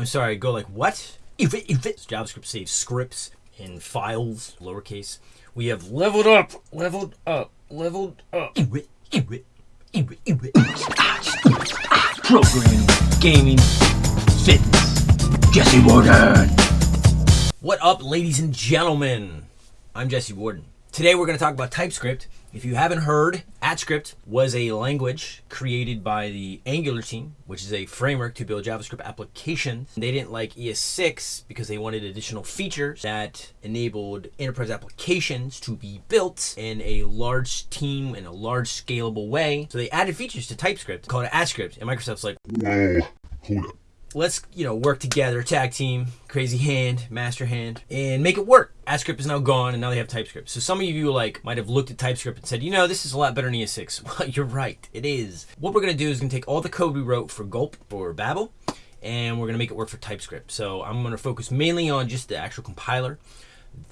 I'm sorry, go like what? If it, if it. JavaScript saves scripts in files, lowercase. We have leveled up, leveled up, leveled up. Programming, gaming, fitness. Jesse Warden. What up, ladies and gentlemen? I'm Jesse Warden. Today we're going to talk about TypeScript. If you haven't heard, AtScript was a language created by the Angular team, which is a framework to build JavaScript applications. They didn't like ES6 because they wanted additional features that enabled enterprise applications to be built in a large team in a large scalable way. So they added features to TypeScript called AtScript, and Microsoft's like, Whoa, hold up let's you know work together tag team crazy hand master hand and make it work. AtScript is now gone and now they have TypeScript. So some of you like might have looked at TypeScript and said you know this is a lot better than ES6 well you're right it is. What we're gonna do is gonna take all the code we wrote for Gulp or Babel and we're gonna make it work for TypeScript. So I'm gonna focus mainly on just the actual compiler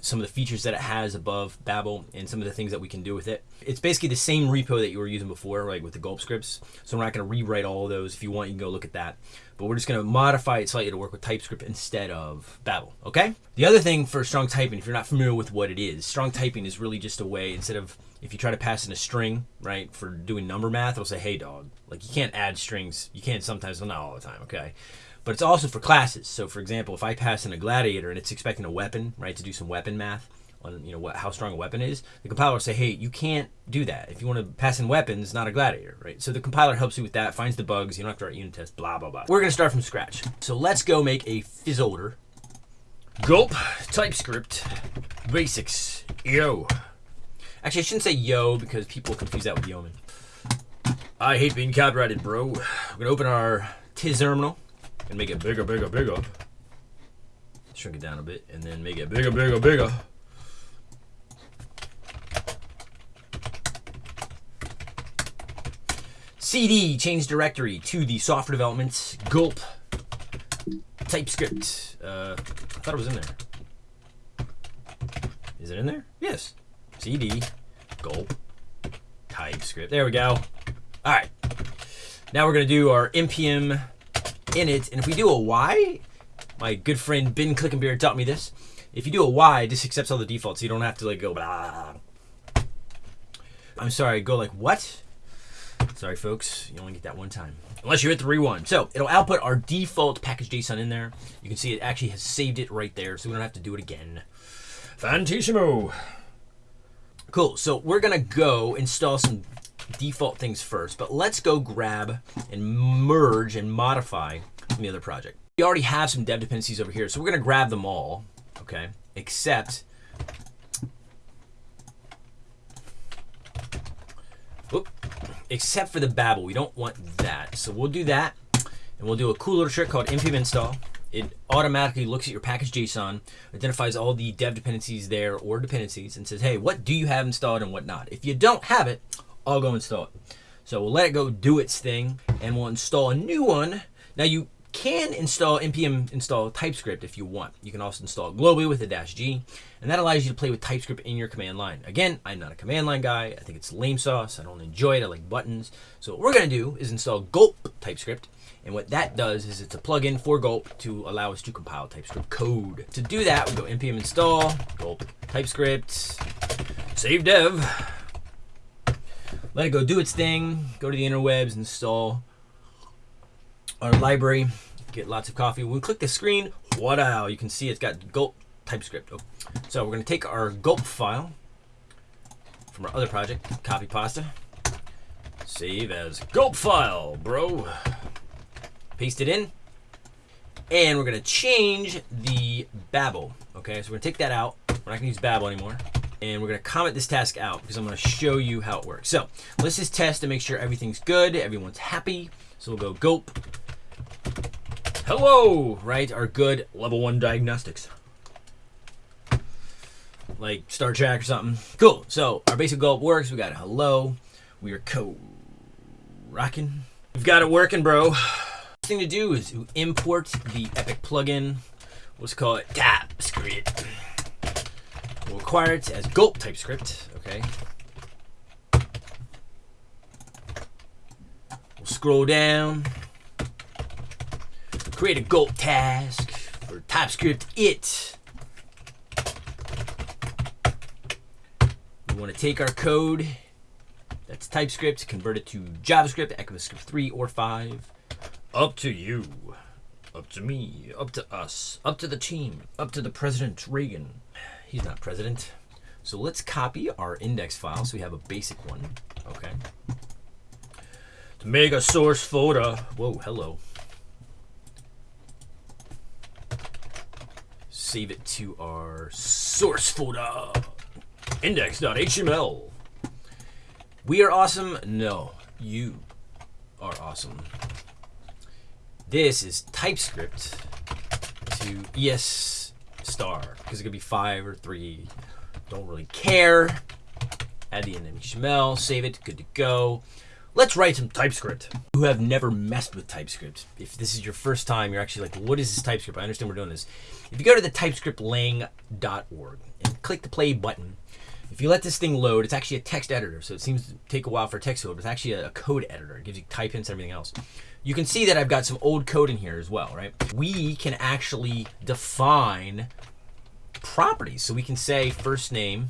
some of the features that it has above Babel and some of the things that we can do with it. It's basically the same repo that you were using before, right, with the gulp scripts. So we're not going to rewrite all of those. If you want, you can go look at that. But we're just going to modify it slightly to work with TypeScript instead of Babel, okay? The other thing for strong typing, if you're not familiar with what it is, strong typing is really just a way, instead of, if you try to pass in a string, right, for doing number math, it'll say, hey, dog. Like, you can't add strings. You can't sometimes, well, not all the time, okay? But it's also for classes. So for example, if I pass in a gladiator and it's expecting a weapon, right, to do some weapon math on you know what how strong a weapon is, the compiler will say, hey, you can't do that. If you want to pass in weapons, not a gladiator, right? So the compiler helps you with that, finds the bugs, you don't have to write unit tests, blah blah blah. We're gonna start from scratch. So let's go make a fizzolder. Gulp TypeScript basics. Yo. Actually, I shouldn't say yo because people confuse that with yeoman. I hate being copyrighted, bro. We're gonna open our terminal and make it bigger, bigger, bigger. Shrink it down a bit, and then make it bigger, bigger, bigger. CD, change directory to the software development, gulp, TypeScript. Uh, I thought it was in there. Is it in there? Yes. CD, gulp, TypeScript. There we go. All right. Now we're going to do our npm in it. And if we do a Y, my good friend Ben Clickenbeard taught me this. If you do a Y, it just accepts all the defaults. You don't have to like go blah. I'm sorry, go like what? Sorry, folks, you only get that one time. Unless you hit the rewind. So it'll output our default package JSON in there. You can see it actually has saved it right there, so we don't have to do it again. Fantissimo. Cool, so we're gonna go install some default things first, but let's go grab and merge and modify the other project. We already have some dev dependencies over here, so we're gonna grab them all, okay, except whoop, except for the Babel. We don't want that. So we'll do that, and we'll do a cool little trick called npm install. It automatically looks at your package JSON, identifies all the dev dependencies there or dependencies, and says, hey, what do you have installed and what not? If you don't have it, I'll go install it. So we'll let it go do its thing and we'll install a new one. Now you can install npm install TypeScript if you want. You can also install globally with a dash G, and that allows you to play with TypeScript in your command line. Again, I'm not a command line guy. I think it's lame sauce. I don't enjoy it. I like buttons. So what we're going to do is install Gulp TypeScript, and what that does is it's a plugin for Gulp to allow us to compile TypeScript code. To do that, we go npm install Gulp TypeScript, save dev, let it go do its thing, go to the interwebs, install our library, get lots of coffee. When we click the screen, What' wow, you can see it's got gulp TypeScript. Oh. So we're to take our gulp file from our other project, copy pasta, save as gulp file, bro. Paste it in, and we're to change the Babel. Okay, so we're to take that out. We're not to use Babel anymore and we're going to comment this task out because I'm going to show you how it works. So let's just test to make sure everything's good, everyone's happy. So we'll go gulp. Hello, right? Our good level one diagnostics. Like Star Trek or something. Cool. So our basic gulp works. We got a hello. We are co rocking. We've got it working, bro. thing to do is import the Epic plugin. Let's call it TypeScript. We'll require it as gulp TypeScript, okay? We'll scroll down, create a gulp task for TypeScript it. We want to take our code that's TypeScript, convert it to JavaScript, ECMAScript 3 or 5. Up to you. Up to me. Up to us. Up to the team. Up to the President Reagan. He's not president. So let's copy our index file so we have a basic one. Okay. To make a source folder. Whoa, hello. Save it to our source folder. Index.html. We are awesome. No, you are awesome. This is TypeScript to ES star because it could be five or three. Don't really care. Add the end HTML, save it, good to go. Let's write some TypeScript. Who have never messed with TypeScript. If this is your first time, you're actually like, what is this TypeScript? I understand we're doing this. If you go to the typescriptlang.org and click the play button, if you let this thing load, it's actually a text editor, so it seems to take a while for text to load, but it's actually a, code editor. It gives you type hints and everything else. You can see that I've got some old code in here as well, right? We can actually define properties. So we can say first name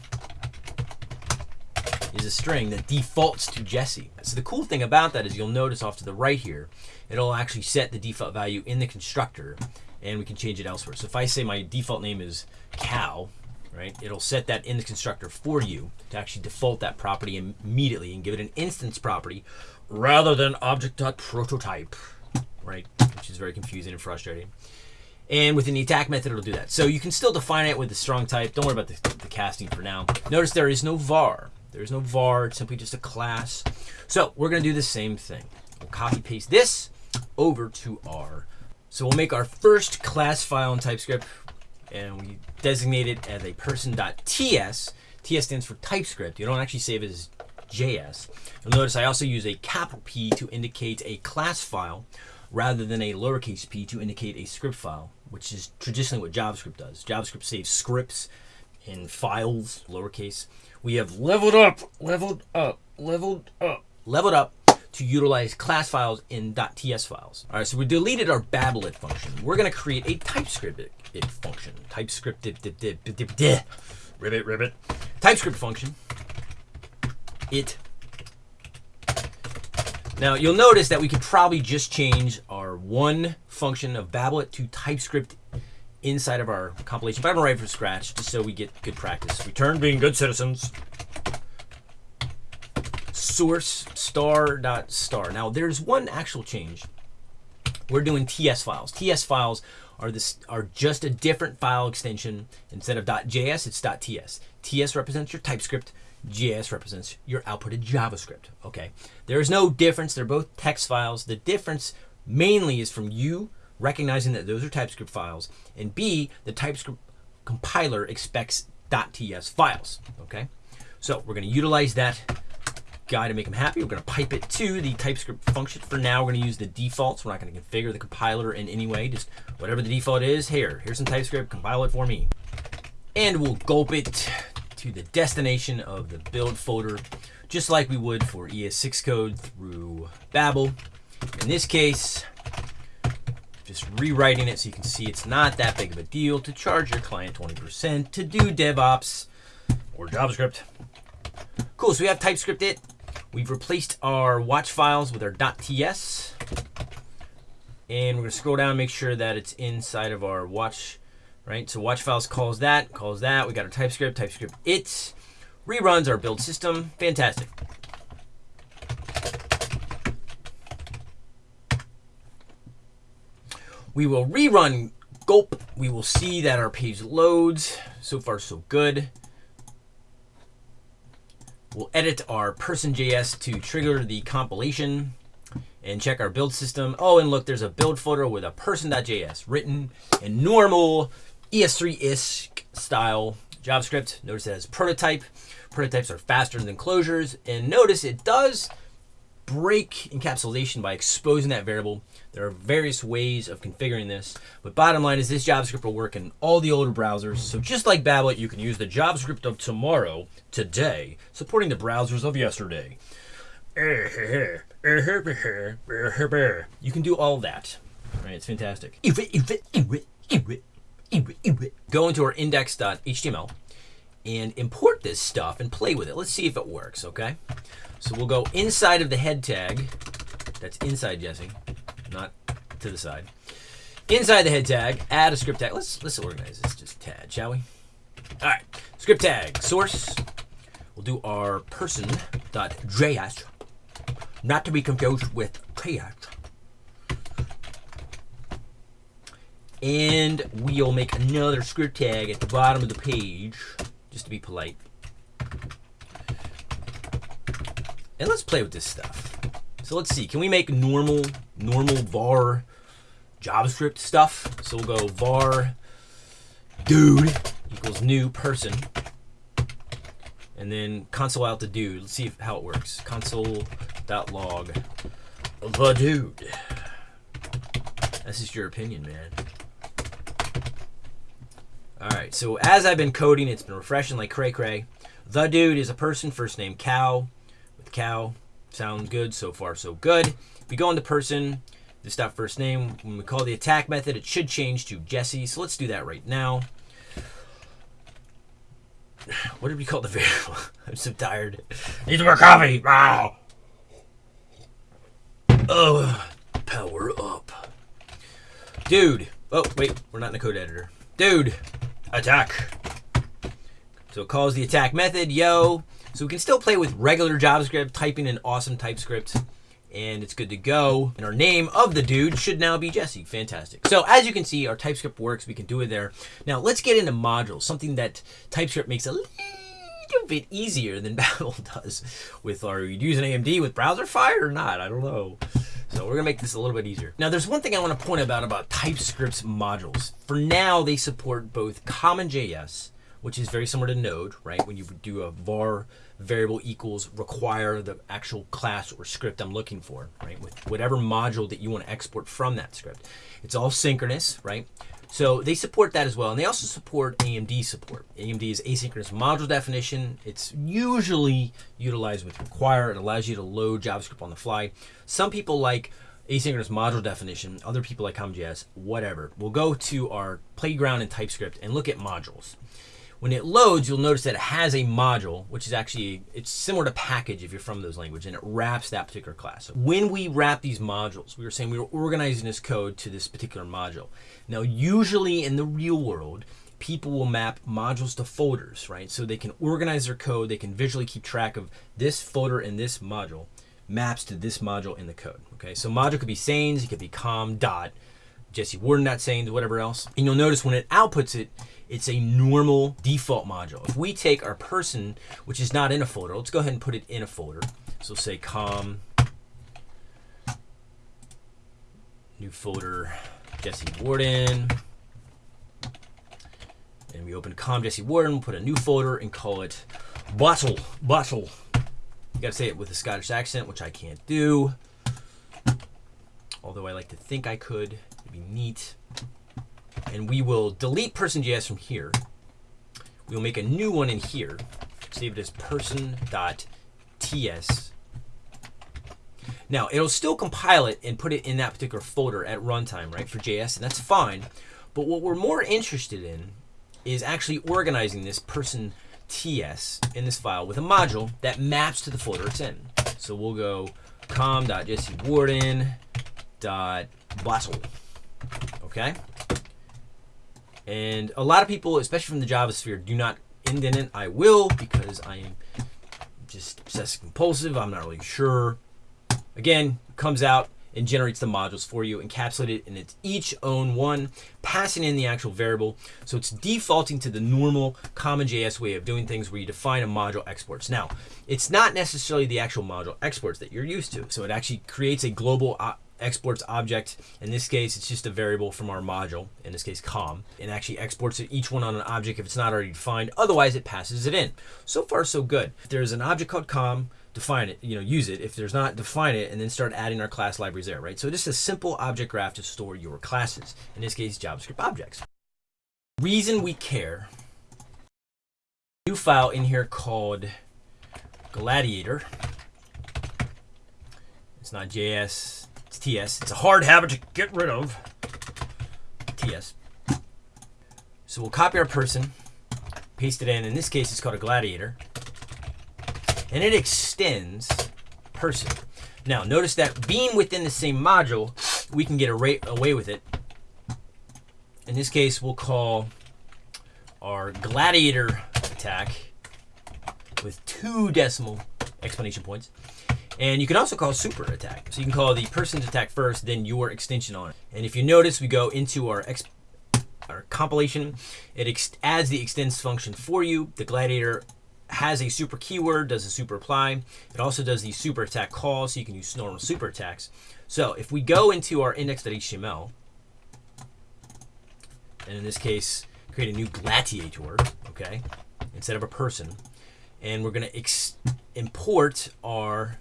is a string that defaults to Jesse. So the cool thing about that is you'll notice off to the right here, it'll actually set the default value in the constructor and we can change it elsewhere. So if I say my default name is cow, right? It'll set that in the constructor for you to actually default that property immediately and give it an instance property rather than object.prototype, right? Which is very confusing and frustrating. And within the attack method, it'll do that. So you can still define it with the strong type. Don't worry about the, the casting for now. Notice there is no var. There is no var. It's simply just a class. So we're going to do the same thing. We'll copy paste this over to R. So we'll make our first class file in TypeScript and we designate it as a person.ts. TS stands for TypeScript. You don't actually save it as JS. You'll notice I also use a capital P to indicate a class file rather than a lowercase p to indicate a script file, which is traditionally what JavaScript does. JavaScript saves scripts in files, lowercase. We have leveled up, leveled up, leveled up, leveled up to utilize class files in .ts files. All right, so we deleted our Babel.it function. We're going to create a TypeScript function. TypeScript ribbit ribbit. TypeScript function. It. Now you'll notice that we could probably just change our one function of Babel.it to TypeScript inside of our compilation, but I'm gonna write from scratch just so we get good practice. Return being good citizens. Source star dot star. Now there's one actual change. We're doing TS files. TS files are this are just a different file extension. Instead of .js, it's .ts. TS represents your TypeScript. JS represents your outputted JavaScript. Okay, there is no difference. They're both text files. The difference mainly is from you recognizing that those are TypeScript files, and B, the TypeScript compiler expects .ts files. Okay, so we're going to utilize that guy to make him happy. We're going to pipe it to the TypeScript function. For now, we're going to use the defaults. We're not going to configure the compiler in any way. Just whatever the default is, here, here's some TypeScript, compile it for me. And we'll gulp it to the destination of the build folder, just like we would for ES6 code through Babel. In this case, just rewriting it so you can see it's not that big of a deal to charge your client 20% to do DevOps or JavaScript. Cool, so we have TypeScript it. We've replaced our watch files with our .ts. And we're to scroll down and make sure that it's inside of our watch, right? So watch files calls that, calls that. We got our TypeScript, TypeScript it. Reruns our build system. Fantastic. We will rerun gulp. We will see that our page loads. So far, so good. We'll edit our person.js to trigger the compilation and check our build system. Oh, and look, there's a build folder with a person.js written in normal ES3-ish style JavaScript. Notice it has prototype. Prototypes are faster than closures. And notice it does break encapsulation by exposing that variable. There are various ways of configuring this, but bottom line is this JavaScript will work in all the older browsers. So just like Babel, you can use the JavaScript of tomorrow, today, supporting the browsers of yesterday. You can do all that. Right, it's fantastic. Go into our index.html and import this stuff and play with it. Let's see if it works, okay? So we'll go inside of the head tag. That's inside, Jesse, not to the side. Inside the head tag, add a script tag. Let's let's organize this just a tad, shall we? All right, script tag source. We'll do our person.js, not to be confused with JS. And we'll make another script tag at the bottom of the page, just to be polite. And let's play with this stuff. So let's see, can we make normal, normal var JavaScript stuff? So we'll go var dude equals new person. And then console out the dude. Let's see if, how it works. Console.log the dude. That's just your opinion, man. All right, so as I've been coding, it's been refreshing like cray cray. The dude is a person, first name cow, with cow. Sounds good, so far so good. If we go into person, this dot first name, when we call the attack method, it should change to Jesse. So let's do that right now. What did we call the variable? I'm so tired. Need more coffee. Wow. Oh, power up. Dude. Oh, wait, we're not in the code editor. Dude, attack. So it calls the attack method, yo. So we can still play with regular JavaScript, typing in awesome TypeScript, and it's good to go. And our name of the dude should now be Jesse. Fantastic. So as you can see, our TypeScript works. We can do it there. Now let's get into modules, something that TypeScript makes a little bit easier than Babel does. With our using AMD with Browserify or not? I don't know. So we're gonna make this a little bit easier. Now there's one thing I want to point out about TypeScript's modules. For now, they support both CommonJS, which is very similar to Node, right? When you do a var variable equals require the actual class or script I'm looking for, right? With whatever module that you want to export from that script. It's all synchronous, right? So they support that as well. And they also support AMD support. AMD is asynchronous module definition. It's usually utilized with require. It allows you to load JavaScript on the fly. Some people like asynchronous module definition. Other people like CommonJS, whatever. We'll go to our playground in TypeScript and look at modules. When it loads, you'll notice that it has a module, which is actually, it's similar to package if you're from those languages, and it wraps that particular class. So when we wrap these modules, we were saying we were organizing this code to this particular module. Now, usually in the real world, people will map modules to folders, right? So they can organize their code, they can visually keep track of this folder and this module maps to this module in the code, okay? So module could be sanes, it could be com dot, Jesse Warden dot sanes, whatever else. And you'll notice when it outputs it, it's a normal default module. If we take our person, which is not in a folder, let's go ahead and put it in a folder. So say com, new folder, Jesse Warden. And we open com Jesse Warden, put a new folder and call it bottle, bottle. You gotta say it with a Scottish accent, which I can't do. Although I like to think I could. It'd be neat and we will delete person.js from here. We'll make a new one in here. Save it as person.ts. Now, it'll still compile it and put it in that particular folder at runtime, right, for JS, and that's fine. But what we're more interested in is actually organizing this person ts in this file with a module that maps to the folder it's in. So we'll go com.jessewarden.bottle. Okay? And a lot of people, especially from the Java sphere, do not indent it. I will because I am just obsessive compulsive. I'm not really sure. Again, comes out and generates the modules for you, encapsulated in its each own one, passing in the actual variable. So it's defaulting to the normal common JS way of doing things where you define a module exports. Now, it's not necessarily the actual module exports that you're used to. So it actually creates a global exports object. In this case, it's just a variable from our module, in this case com, and actually exports it each one on an object if it's not already defined. Otherwise, it passes it in. So far, so good. If there's an object called com, define it, you know, use it. If there's not, define it, and then start adding our class libraries there, right? So just a simple object graph to store your classes. In this case, JavaScript objects. Reason we care. New file in here called Gladiator. It's not JS It's TS. It's a hard habit to get rid of. TS. So we'll copy our person, paste it in. In this case, it's called a gladiator. And it extends person. Now, notice that being within the same module, we can get away with it. In this case, we'll call our gladiator attack with two decimal explanation points. And you can also call super attack. So you can call the person's attack first, then your extension on it. And if you notice, we go into our our compilation. It adds the extends function for you. The gladiator has a super keyword, does a super apply. It also does the super attack call, so you can use normal super attacks. So if we go into our index.html, and in this case, create a new gladiator, okay, instead of a person, and we're going to import our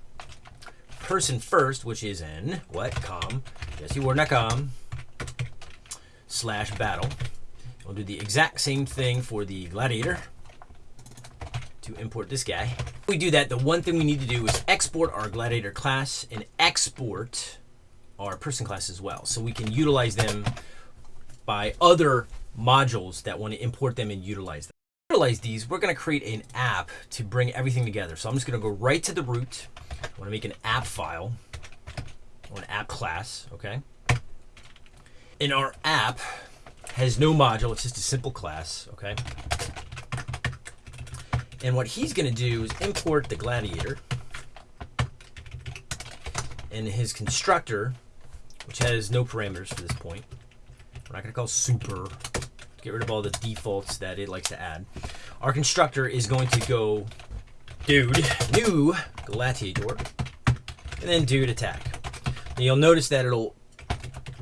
person first, which is in what com jesseward.com slash battle. We'll do the exact same thing for the gladiator to import this guy. If we do that, the one thing we need to do is export our gladiator class and export our person class as well. So we can utilize them by other modules that want to import them and utilize them. Utilize these, we're going to create an app to bring everything together. So I'm just going to go right to the root. I want to make an app file or an app class, okay? And our app has no module. It's just a simple class, okay? And what he's going to do is import the gladiator and his constructor, which has no parameters for this point. We're not going to call super. Get rid of all the defaults that it likes to add. Our constructor is going to go dude, new gladiator, and then dude attack. And you'll notice that it'll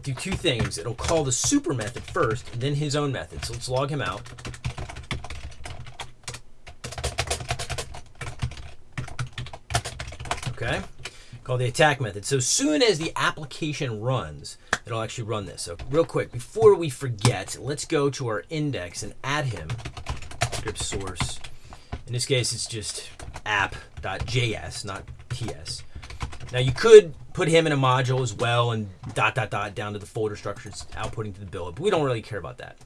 do two things. It'll call the super method first, then his own method. So let's log him out. okay? call the attack method. So as soon as the application runs, it'll actually run this. So real quick, before we forget, let's go to our index and add him, script source. In this case, it's just app.js, not ts. Now you could put him in a module as well and dot dot dot down to the folder structures outputting to the build, but we don't really care about that.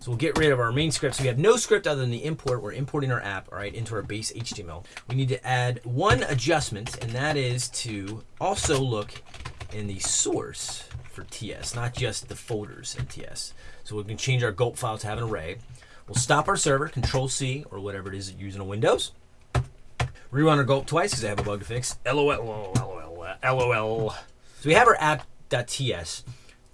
So we'll get rid of our main script. So we have no script other than the import. We're importing our app, all right, into our base HTML. We need to add one adjustment, and that is to also look in the source for TS, not just the folders in TS. So we can change our gulp file to have an array. We'll stop our server, Control C, or whatever it is using a Windows. Rerun our gulp twice because I have a bug to fix. LOL, LOL, LOL. So we have our app.ts.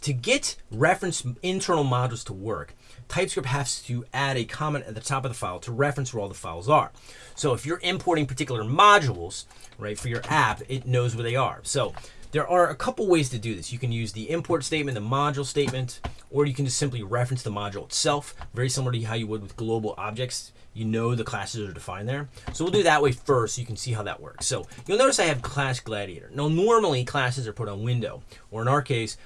To get reference internal modules to work, TypeScript has to add a comment at the top of the file to reference where all the files are. So if you're importing particular modules, right, for your app, it knows where they are. So there are a couple ways to do this. You can use the import statement, the module statement, or you can just simply reference the module itself, very similar to how you would with global objects you know the classes are defined there. So we'll do that way first so you can see how that works. So you'll notice I have class gladiator. Now normally classes are put on window, or in our case,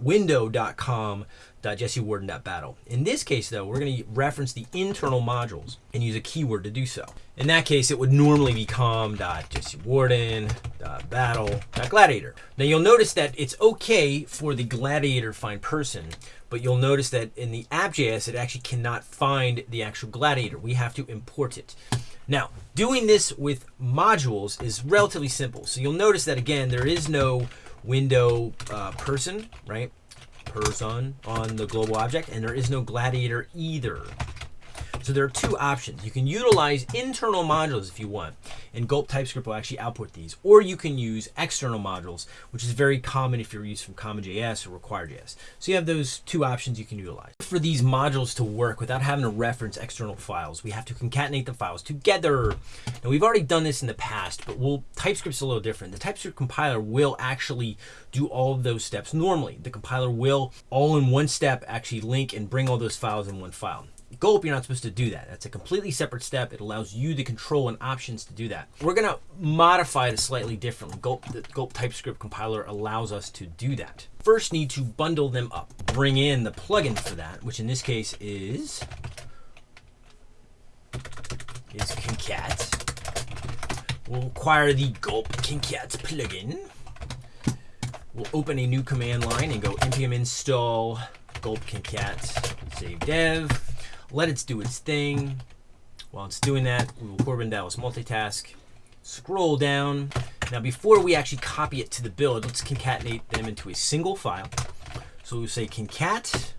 window.com .jessewarden.battle. In this case, though, we're going to reference the internal modules and use a keyword to do so. In that case, it would normally be com.jessewarden.battle.gladiator. Now, you'll notice that it's okay for the gladiator find person, but you'll notice that in the app.js, it actually cannot find the actual gladiator. We have to import it. Now, doing this with modules is relatively simple. So you'll notice that, again, there is no window uh, person, right? person on the global object, and there is no gladiator either. So there are two options. You can utilize internal modules if you want, and Gulp TypeScript will actually output these. Or you can use external modules, which is very common if you're used from CommonJS or Require.js. So you have those two options you can utilize. For these modules to work without having to reference external files, we have to concatenate the files together. Now we've already done this in the past, but we'll, TypeScript's a little different. The TypeScript compiler will actually do all of those steps normally. The compiler will all in one step actually link and bring all those files in one file. Gulp, you're not supposed to do that. That's a completely separate step. It allows you the control and options to do that. We're going to modify it slightly differently. Gulp, the Gulp TypeScript compiler allows us to do that. First, need to bundle them up. Bring in the plugin for that, which in this case is is Concat. We'll acquire the Gulp Concat plugin. we'll open a new command line and go npm install gulp concat save dev. Let it do its thing. While it's doing that, we will Korben Dallas multitask. Scroll down. Now, before we actually copy it to the build, let's concatenate them into a single file. So we'll say concat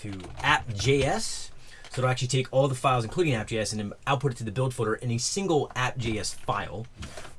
to app.js. So it'll actually take all the files, including app.js, and then output it to the build folder in a single app.js file,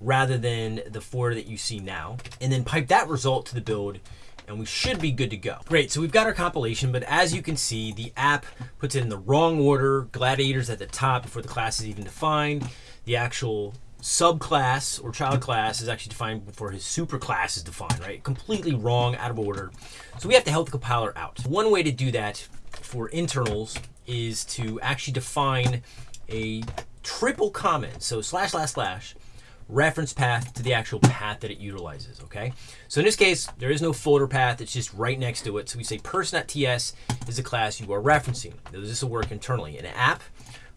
rather than the four that you see now. And then pipe that result to the build, and we should be good to go. Great, so we've got our compilation, but as you can see, the app puts it in the wrong order. Gladiators at the top before the class is even defined. The actual subclass or child class is actually defined before his superclass is defined, right? Completely wrong, out of order. So we have to help the compiler out. One way to do that for internals is to actually define a triple comment. So slash slash slash reference path to the actual path that it utilizes, okay? So in this case, there is no folder path, it's just right next to it. So we say person.ts is the class you are referencing. This will work internally. An app,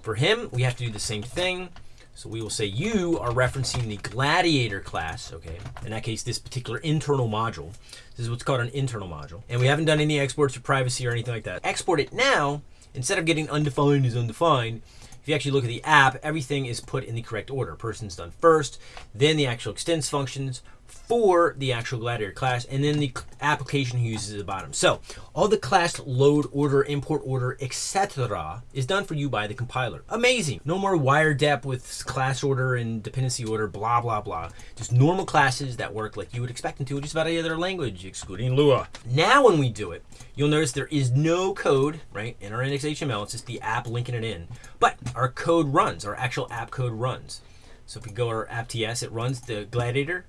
for him, we have to do the same thing. So we will say you are referencing the gladiator class, okay? In that case, this particular internal module. This is what's called an internal module. And we haven't done any exports for privacy or anything like that. Export it now, instead of getting undefined is undefined, if you actually look at the app, everything is put in the correct order. Person's done first, then the actual extends functions, for the actual Gladiator class, and then the application he uses at the bottom. So all the class load order, import order, etc. is done for you by the compiler. Amazing. No more wiredep with class order and dependency order, blah, blah, blah. Just normal classes that work like you would expect them to just about any other language, excluding Lua. Now when we do it, you'll notice there is no code, right, in our index.html. It's just the app linking it in. But our code runs, our actual app code runs. So if we go to our app.ts, it runs the Gladiator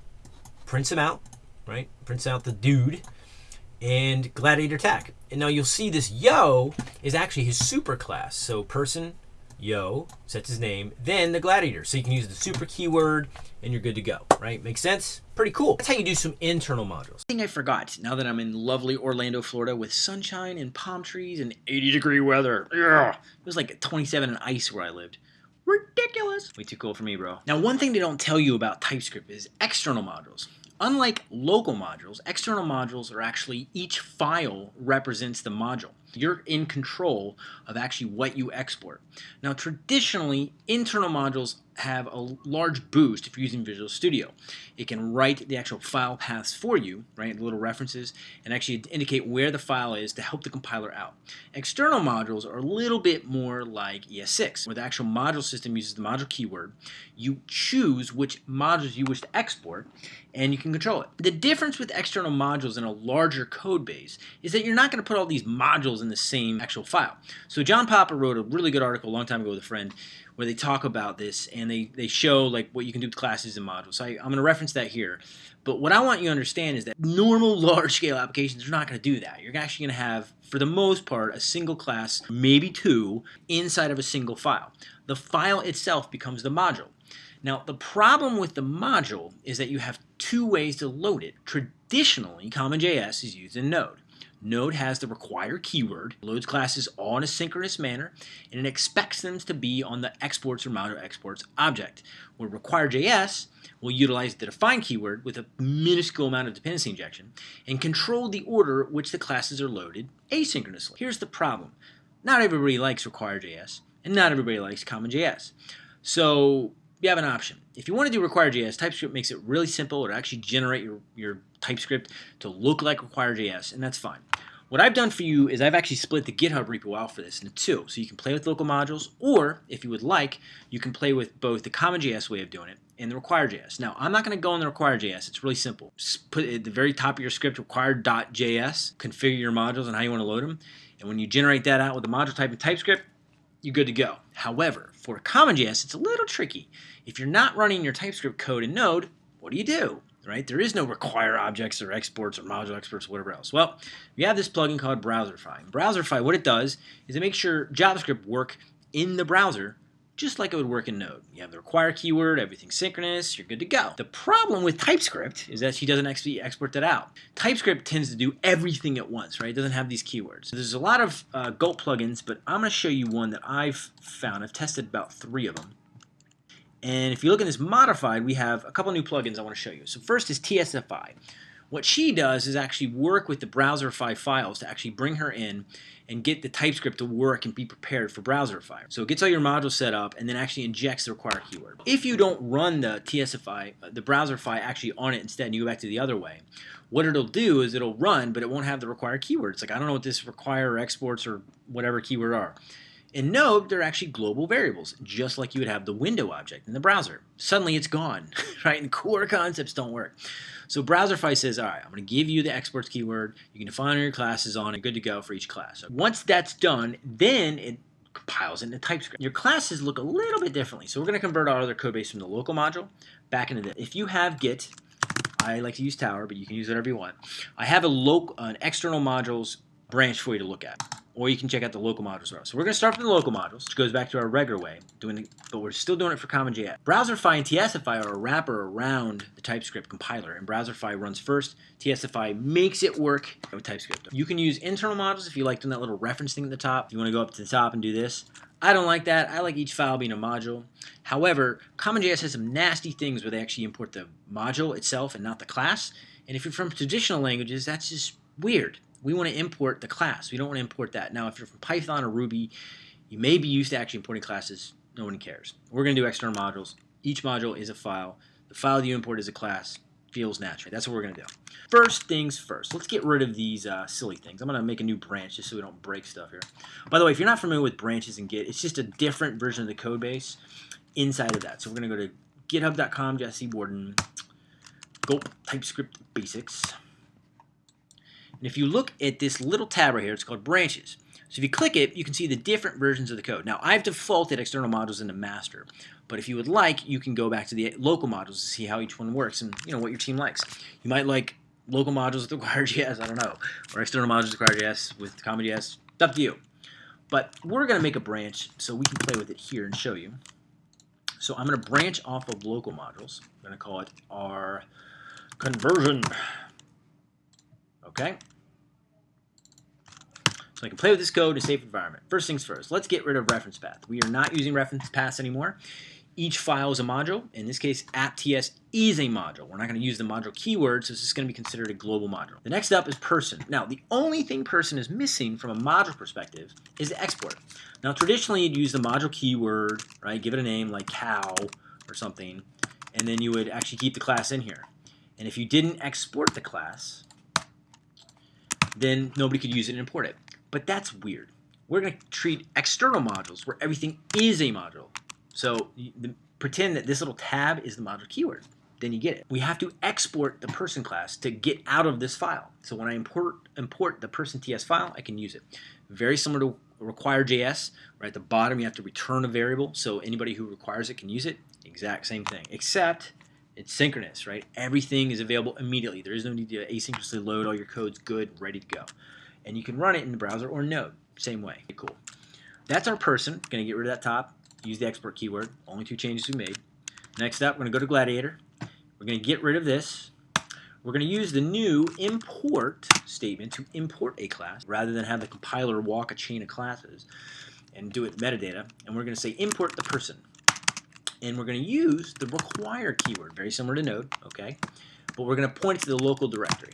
prints him out, right? Prints out the dude and Gladiator Tag. And now you'll see this yo is actually his super class. So person yo sets his name, then the gladiator. So you can use the super keyword and you're good to go, right? Makes sense? Pretty cool. That's how you do some internal modules. Thing I forgot, now that I'm in lovely Orlando, Florida with sunshine and palm trees and 80 degree weather. Yeah. It was like 27 and ice where I lived. Ridiculous. Way too cool for me, bro. Now, one thing they don't tell you about TypeScript is external modules. Unlike local modules, external modules are actually each file represents the module. You're in control of actually what you export. Now, traditionally, internal modules have a large boost if you're using Visual Studio. It can write the actual file paths for you, right, the little references, and actually indicate where the file is to help the compiler out. External modules are a little bit more like ES6, where the actual module system uses the module keyword. You choose which modules you wish to export, and you can control it. The difference with external modules in a larger code base is that you're not going to put all these modules in the same actual file. So John Papa wrote a really good article a long time ago with a friend where they talk about this and they, they show like what you can do with classes and modules. So I, I'm going to reference that here. But what I want you to understand is that normal large scale applications are not going to do that. You're actually going to have, for the most part, a single class, maybe two, inside of a single file. The file itself becomes the module. Now, the problem with the module is that you have two ways to load it. Traditionally, CommonJS is used in Node. Node has the require keyword, loads classes all in a synchronous manner, and it expects them to be on the exports or module exports object. Where require.js will utilize the define keyword with a minuscule amount of dependency injection and control the order which the classes are loaded asynchronously. Here's the problem. Not everybody likes require.js, and not everybody likes CommonJS. So you have an option. If you want to do require.js, TypeScript makes it really simple to actually generate your, your TypeScript to look like require.js, and that's fine. What I've done for you is I've actually split the GitHub repo out for this into two. So you can play with local modules, or if you would like, you can play with both the CommonJS way of doing it and the require.js. Now, I'm not going to go in the require.js. It's really simple. Just put at the very top of your script require.js, configure your modules and how you want to load them. And when you generate that out with the module type in TypeScript, you're good to go. However, for CommonJS, it's a little tricky. If you're not running your TypeScript code in Node, what do you do? right? There is no require objects or exports or module exports or whatever else. Well, we have this plugin called Browserify. Browserify, what it does is it makes sure JavaScript work in the browser just like it would work in Node. You have the require keyword, everything's synchronous, you're good to go. The problem with TypeScript is that she doesn't actually export that out. TypeScript tends to do everything at once, right? It doesn't have these keywords. There's a lot of uh, Gulp plugins, but I'm going to show you one that I've found. I've tested about three of them. And if you look in this modified, we have a couple new plugins I want to show you. So first is TSify, What she does is actually work with the Browserify files to actually bring her in and get the TypeScript to work and be prepared for Browserify. So it gets all your modules set up and then actually injects the required keyword. If you don't run the TSify, the Browserify actually on it instead and you go back to the other way, what it'll do is it'll run, but it won't have the required keywords. Like I don't know what this require or exports or whatever keyword are. In Node, they're actually global variables, just like you would have the window object in the browser. Suddenly it's gone, right? And core concepts don't work. So Browserify says, all right, I'm going to give you the exports keyword. You can define your classes on it, good to go for each class. So once that's done, then it compiles into TypeScript. Your classes look a little bit differently. So we're going to convert our other code base from the local module back into this. If you have Git, I like to use Tower, but you can use whatever you want. I have a local, an external modules branch for you to look at or you can check out the local modules row. So we're going to start from the local modules, which goes back to our regular way, doing it, but we're still doing it for CommonJS. Browserify and TSify are a wrapper around the TypeScript compiler, and Browserify runs first. TSify makes it work with TypeScript. You can use internal modules if you like doing that little reference thing at the top. If you want to go up to the top and do this. I don't like that. I like each file being a module. However, CommonJS has some nasty things where they actually import the module itself and not the class. And if you're from traditional languages, that's just weird we want to import the class. We don't want to import that. Now, if you're from Python or Ruby, you may be used to actually importing classes. No one cares. We're going to do external modules. Each module is a file. The file that you import is a class. Feels natural. That's what we're going to do. First things first. Let's get rid of these uh, silly things. I'm going to make a new branch just so we don't break stuff here. By the way, if you're not familiar with branches in Git, it's just a different version of the code base inside of that. So we're going to go to github.com, Jesse Warden, go TypeScript Basics. And if you look at this little tab right here, it's called branches. So if you click it, you can see the different versions of the code. Now, I've defaulted external modules into master, but if you would like, you can go back to the local modules to see how each one works and you know what your team likes. You might like local modules with require.js, I don't know, or external modules with require.js with CommonJS. It's up to you. But we're going to make a branch so we can play with it here and show you. So I'm going to branch off of local modules. I'm going to call it our conversion. Okay? So I can play with this code in a safe environment. First things first, let's get rid of reference path. We are not using reference paths anymore. Each file is a module. In this case, app.ts is a module. We're not going to use the module keyword, so this is going to be considered a global module. The next up is person. Now, the only thing person is missing from a module perspective is the export. Now, traditionally, you'd use the module keyword, right? Give it a name like cow or something, and then you would actually keep the class in here. And if you didn't export the class, then nobody could use it and import it. But that's weird. We're going to treat external modules where everything is a module. So the, pretend that this little tab is the module keyword. Then you get it. We have to export the person class to get out of this file. So when I import import the person TS file, I can use it. Very similar to require.js, right at the bottom you have to return a variable so anybody who requires it can use it. Exact same thing, except it's synchronous, right? Everything is available immediately. There is no need to asynchronously load all your codes good, ready to go and you can run it in the browser or Node. Same way. Cool. That's our person. Going to get rid of that top. Use the export keyword. Only two changes we made. Next up, we're going to go to Gladiator. We're going to get rid of this. We're going to use the new import statement to import a class rather than have the compiler walk a chain of classes and do it metadata. And we're going to say import the person. And we're going to use the require keyword, very similar to Node, okay? But we're going to point it to the local directory.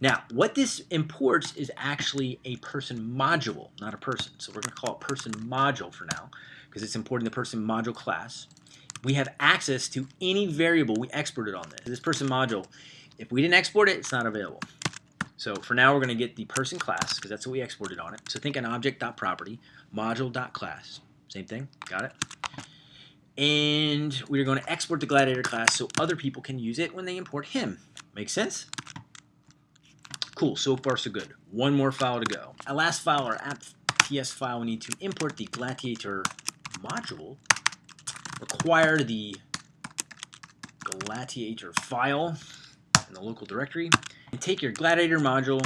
Now, what this imports is actually a person module, not a person. So we're going to call it person module for now because it's importing the person module class. We have access to any variable we exported on this. This person module, if we didn't export it, it's not available. So for now, we're going to get the person class because that's what we exported on it. So think an object.property, module.class. Same thing, got it? And we're going to export the Gladiator class so other people can use it when they import him. Make sense? Cool, so far so good. One more file to go. Our last file, our app.ts file, we need to import the Gladiator module, require the Gladiator file in the local directory, and take your Gladiator module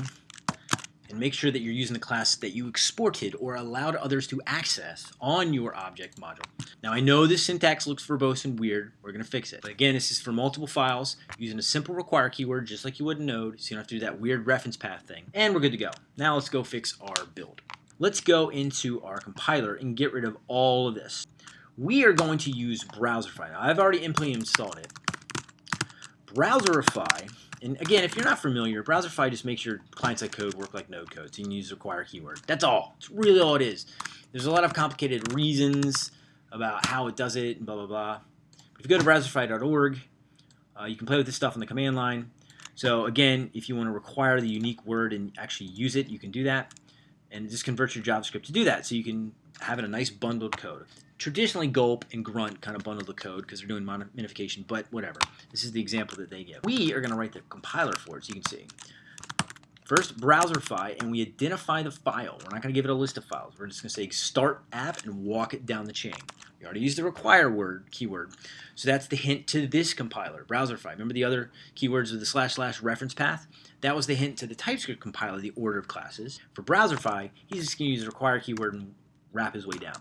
and make sure that you're using the class that you exported or allowed others to access on your object module. Now I know this syntax looks verbose and weird, we're going to fix it. But again, this is for multiple files using a simple require keyword just like you would in Node, so you don't have to do that weird reference path thing. And we're good to go. Now let's go fix our build. Let's go into our compiler and get rid of all of this. We are going to use Browserify. Now, I've already implemented installed it. Browserify And again, if you're not familiar, Browserify just makes your client-side code work like Node code, so you can use require keyword. That's all. It's really all it is. There's a lot of complicated reasons about how it does it, and blah, blah, blah. If you go to browserify.org, uh, you can play with this stuff on the command line. So again, if you want to require the unique word and actually use it, you can do that. And just converts your JavaScript to do that. So you can have it a nice bundled code. Traditionally, Gulp and Grunt kind of bundle the code because they're doing minification, but whatever. This is the example that they give. We are going to write the compiler for it, so you can see. First, browserify, and we identify the file. We're not going to give it a list of files. We're just going to say start app and walk it down the chain. We already used the require word keyword, so that's the hint to this compiler, browserify. Remember the other keywords of the slash slash reference path? That was the hint to the TypeScript compiler, the order of classes. For browserify, he's just going to use the require keyword and wrap his way down.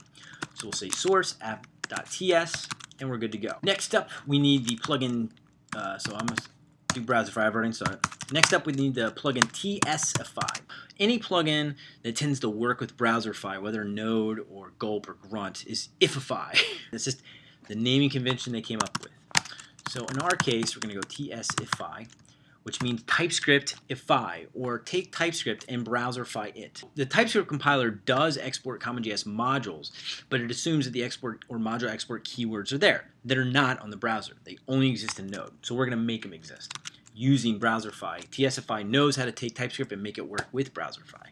So we'll say source app.ts, and we're good to go. Next up, we need the plugin. Uh, so I'm to do Browserify. Already started. Next up, we need the plugin TSify. Any plugin that tends to work with Browserify, whether Node or Gulp or Grunt, is Ifify. It's just the naming convention they came up with. So in our case, we're going to go TSify, which means TypeScript ify, or take TypeScript and browserify it. The TypeScript compiler does export CommonJS modules, but it assumes that the export or module export keywords are there that are not on the browser. They only exist in Node, so we're going to make them exist using Browserify. TSify knows how to take TypeScript and make it work with Browserify.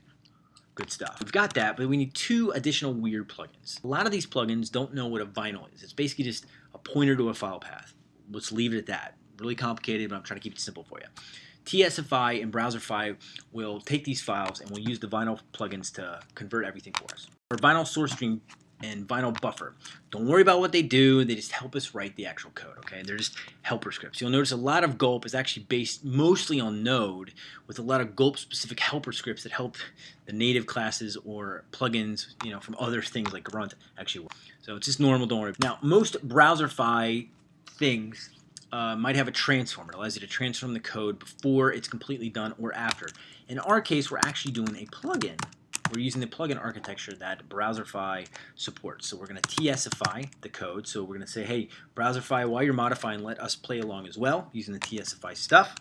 Good stuff. We've got that, but we need two additional weird plugins. A lot of these plugins don't know what a vinyl is. It's basically just a pointer to a file path. Let's leave it at that really complicated, but I'm trying to keep it simple for you. TSify and Browserify will take these files and we'll use the Vinyl plugins to convert everything for us. For Vinyl source stream and Vinyl buffer. Don't worry about what they do, they just help us write the actual code, okay? They're just helper scripts. You'll notice a lot of Gulp is actually based mostly on Node with a lot of Gulp-specific helper scripts that help the native classes or plugins, you know, from other things like Grunt actually work. So it's just normal, don't worry. Now, most Browserify things uh, might have a transform. It allows you to transform the code before it's completely done or after. In our case, we're actually doing a plugin. We're using the plugin architecture that Browserify supports. So we're going to TSify the code. So we're going to say, hey, Browserify, while you're modifying, let us play along as well using the TSify stuff.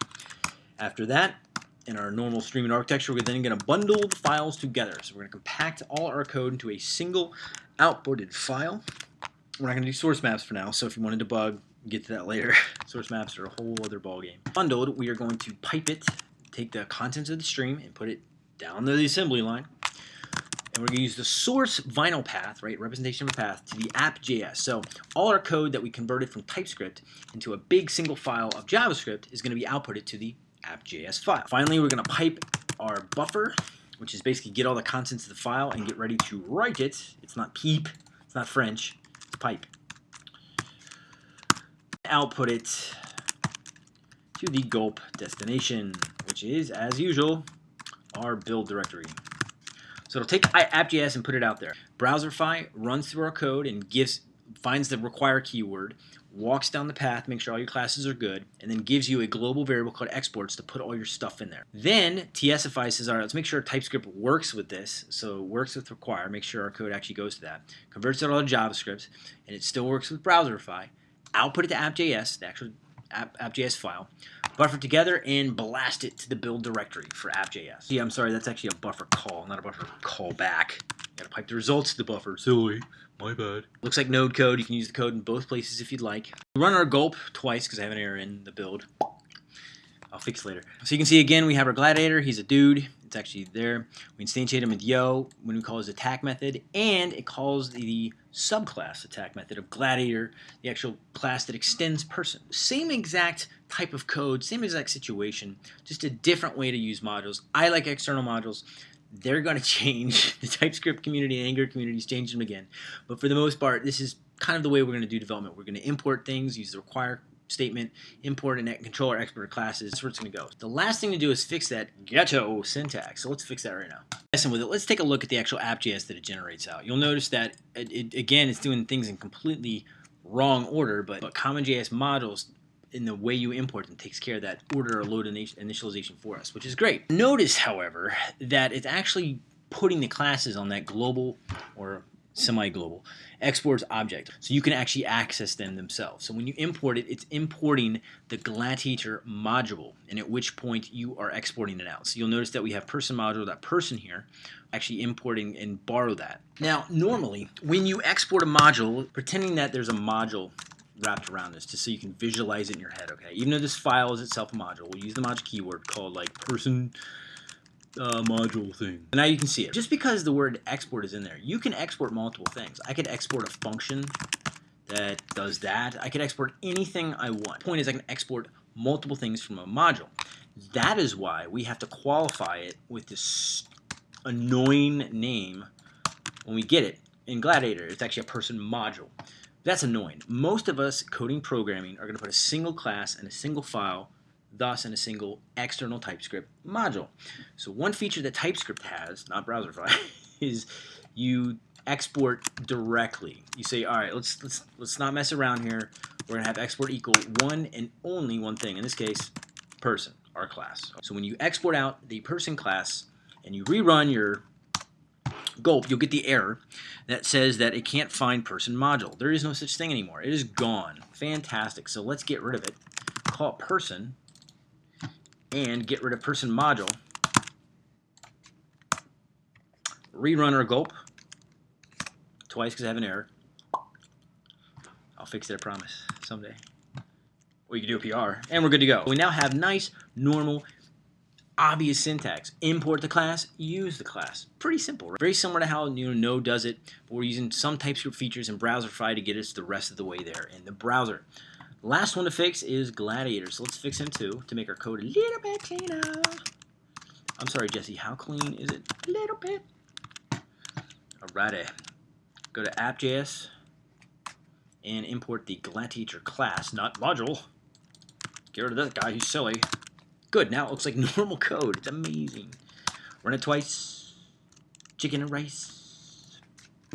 After that, in our normal streaming architecture, we're then going to bundle the files together. So we're going to compact all our code into a single outputted file. We're not going to do source maps for now, so if you want to debug, get to that later. Source maps are a whole other ballgame. Bundled, we are going to pipe it, take the contents of the stream and put it down the assembly line. And we're going to use the source vinyl path, right, representation of a path, to the app.js. So all our code that we converted from TypeScript into a big single file of JavaScript is going to be outputted to the app.js file. Finally, we're going to pipe our buffer, which is basically get all the contents of the file and get ready to write it. It's not peep, it's not French, it's pipe output it to the gulp destination, which is, as usual, our build directory. So it'll take app.js and put it out there. Browserify runs through our code and gives finds the require keyword, walks down the path, makes sure all your classes are good, and then gives you a global variable called exports to put all your stuff in there. Then TSify says, all right, let's make sure TypeScript works with this. So works with require, make sure our code actually goes to that. Converts it all to JavaScript, and it still works with Browserify output it to app.js, the actual app, app.js file, buffer together, and blast it to the build directory for app.js. Yeah, I'm sorry, that's actually a buffer call, not a buffer callback. Gotta pipe the results to the buffer. Silly. My bad. Looks like node code. You can use the code in both places if you'd like. We run our gulp twice because I have an error in the build. I'll fix later. So you can see again, we have our gladiator. He's a dude. It's actually there. We instantiate him with yo when we call his attack method, and it calls the subclass attack method of gladiator, the actual class that extends person. Same exact type of code, same exact situation, just a different way to use modules. I like external modules. They're going to change. The TypeScript community and Angular communities change them again. But for the most part, this is kind of the way we're going to do development. We're going to import things, use the require statement, import and controller export classes. That's where it's going to go. The last thing to do is fix that ghetto syntax. So let's fix that right now. Messing with it, let's take a look at the actual app.js that it generates out. You'll notice that, it, it, again, it's doing things in completely wrong order, but, but CommonJS modules in the way you import them takes care of that order or load initialization for us, which is great. Notice, however, that it's actually putting the classes on that global or semi-global. Exports object, so you can actually access them themselves. So when you import it, it's importing the Gladiator module, and at which point you are exporting it out. So you'll notice that we have person module, that person here, actually importing and borrow that. Now, normally, when you export a module, pretending that there's a module wrapped around this just so you can visualize it in your head, okay? Even though this file is itself a module, we'll use the module keyword called like person uh, module thing. Now you can see it. Just because the word export is in there, you can export multiple things. I could export a function that does that. I could export anything I want. Point is I can export multiple things from a module. That is why we have to qualify it with this annoying name when we get it. In Gladiator, it's actually a person module. That's annoying. Most of us coding programming are going to put a single class and a single file thus in a single external TypeScript module. So one feature that TypeScript has, not Browserify, is you export directly. You say, all right, let's let's let's not mess around here. We're gonna have export equal one and only one thing. In this case, person, our class. So when you export out the person class and you rerun your gulp, you'll get the error that says that it can't find person module. There is no such thing anymore. It is gone. Fantastic. So let's get rid of it. Call it person and get rid of person module. Rerun our gulp twice because I have an error. I'll fix it, I promise, someday. Or you can do a PR, and we're good to go. We now have nice, normal, obvious syntax. Import the class, use the class. Pretty simple. Right? Very similar to how you know, Node does it, but we're using some TypeScript features in Browserify to get us the rest of the way there in the browser. Last one to fix is Gladiator. So let's fix him too to make our code a little bit cleaner. I'm sorry, Jesse. How clean is it? A little bit. Alrighty. Go to app.js and import the Gladiator class, not module. Get rid of that guy. He's silly. Good. Now it looks like normal code. It's amazing. Run it twice. Chicken and rice.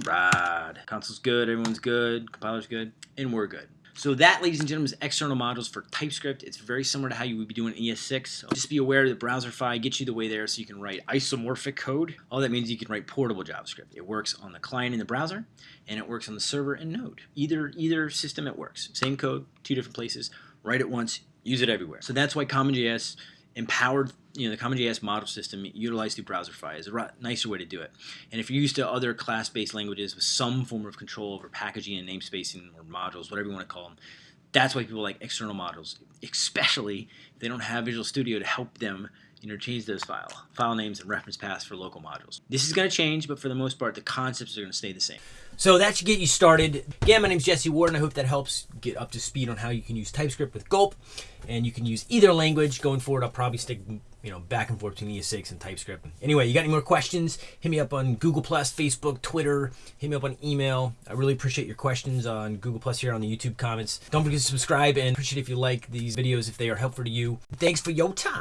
Rad. Console's good. Everyone's good. Compiler's good. And we're good. So that, ladies and gentlemen, is external modules for TypeScript. It's very similar to how you would be doing ES6. So just be aware that Browserify gets you the way there so you can write isomorphic code. All that means you can write portable JavaScript. It works on the client in the browser, and it works on the server in Node. Either, either system it works. Same code, two different places. Write it once, use it everywhere. So that's why CommonJS empowered you know the CommonJS model system utilized through Browserify is a nicer way to do it. And if you're used to other class-based languages with some form of control over packaging and namespacing or modules, whatever you want to call them, that's why people like external modules, especially if they don't have Visual Studio to help them you know, change those file file names and reference paths for local modules. This is going to change, but for the most part, the concepts are going to stay the same. So that should get you started. Again, my name is Jesse Warden, and I hope that helps get up to speed on how you can use TypeScript with Gulp, and you can use either language going forward. I'll probably stick you know back and forth between ES6 and TypeScript. Anyway, you got any more questions? Hit me up on Google Plus, Facebook, Twitter. Hit me up on email. I really appreciate your questions on Google Plus here on the YouTube comments. Don't forget to subscribe and appreciate if you like these videos if they are helpful to you. Thanks for your time.